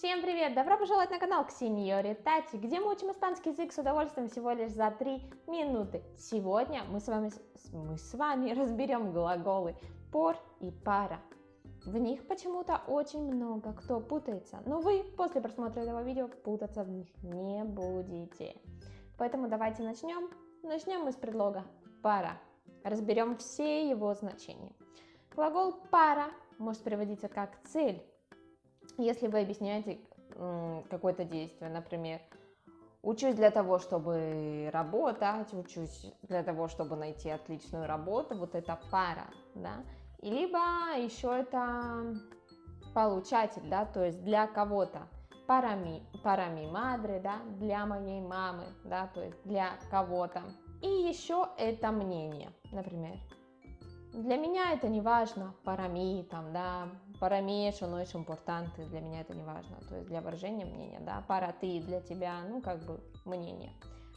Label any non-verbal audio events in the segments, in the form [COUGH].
Всем привет! Добро пожаловать на канал к Сеньоре Тати, где мы учим испанский язык с удовольствием всего лишь за 3 минуты. Сегодня мы с вами, мы с вами [LAUGHS] разберем глаголы por и para. В них почему-то очень много кто путается, но вы после просмотра этого видео путаться в них не будете. Поэтому давайте начнем. Начнем мы с предлога para. Разберем все его значения. Глагол para может переводиться как цель если вы объясняете какое-то действие, например, учусь для того, чтобы работать, учусь для того, чтобы найти отличную работу, вот это пара, да, и либо еще это получатель, да, то есть для кого-то, парами, парами мадре, да, для моей мамы, да, то есть для кого-то. И еще это мнение, например, для меня это не важно, парами, там, да, no es importante, для меня это не важно, то есть для выражения мнения, да, пара ты, для тебя, ну, как бы, мнение.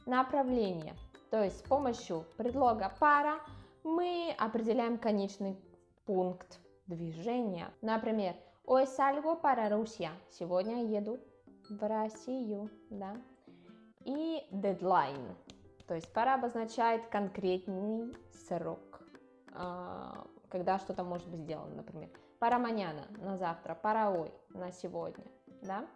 Направление, то есть с помощью предлога пара мы определяем конечный пункт движения. Например, hoy salgo para Rusia, сегодня еду в Россию, да, и deadline, то есть пара обозначает конкретный срок. А, когда что-то может быть сделано, например. Пара маняна на завтра, пара ой на сегодня, да?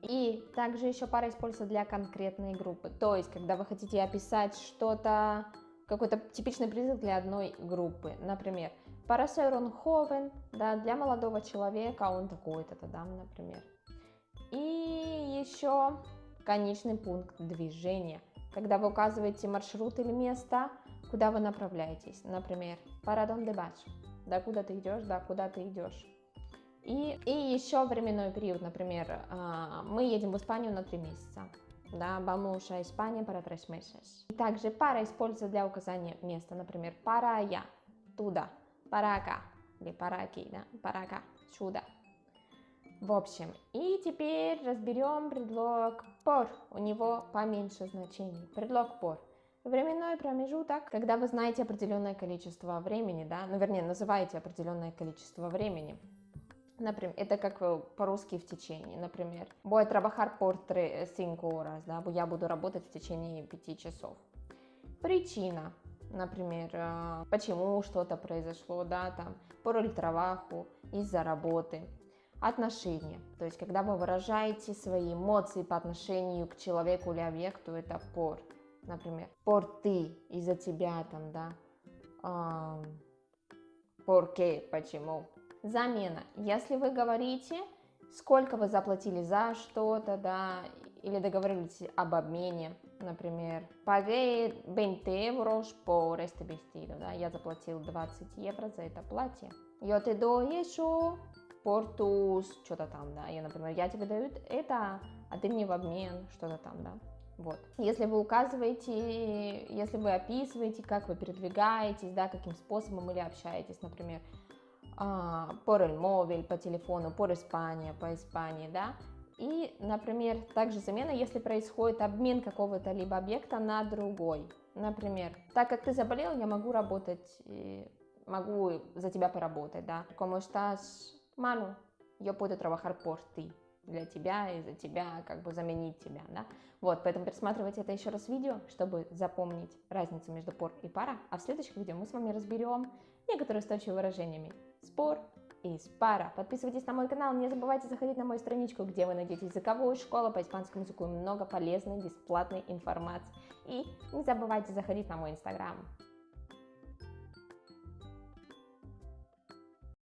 И также еще пара используется для конкретной группы. То есть, когда вы хотите описать что-то, какой-то типичный призыв для одной группы. Например, пара ser ховен, да, для молодого человека он такой-то, да, например. И еще конечный пункт движения. Когда вы указываете маршрут или место, куда вы направляетесь. Например, para donde vas, да, куда ты идешь, да, куда ты идешь. И, и еще временной период, например, а, мы едем в Испанию на три месяца. Да, vamos a España para tres meses. И также para используется для указания места, например, para allá, туда, para acá, или para aquí, да, para acá, сюда. В общем, и теперь разберем предлог por, у него поменьше значений. Предлог por – Временной промежуток, когда вы знаете определенное количество времени, да, ну, вернее, называете определенное количество времени. Например, это как по-русски в течение, например, voy a trabajar por 5 horas, да, я буду работать в течение 5 часов. Причина, например, э, почему что-то произошло, да, там, por el из-за работы. Отношения, то есть, когда вы выражаете свои эмоции по отношению к человеку или объекту, это por например, por ты, из-за тебя там, да, um, porque, почему. Замена. Если вы говорите, сколько вы заплатили за что-то, да, или договорились об обмене, например, pagué 20 euros por este vestido, да, я заплатил 20 евро за это платье. Yo te doy eso por tus, что-то там, да, я, например, я тебе даю это, а ты мне в обмен, что-то там, да. Вот. Если вы указываете, если вы описываете, как вы передвигаетесь, да, каким способом или общаетесь, например, por el móvil, по телефону, por España, по Испании, да, и, например, также замена, если происходит обмен какого-то либо объекта на другой. Например, так как ты заболел, я могу работать, могу за тебя поработать, да. Como estás, Manu? Yo puedo trabajar por ti для тебя и за тебя, как бы заменить тебя, да. Вот, поэтому пересматривайте это еще раз видео, чтобы запомнить разницу между пор и пара, а в следующих видео мы с вами разберем некоторые устойчивые выражениями спор и пара. Подписывайтесь на мой канал, не забывайте заходить на мою страничку, где вы найдете языковую школу по испанскому языку и много полезной бесплатной информации. И не забывайте заходить на мой инстаграм.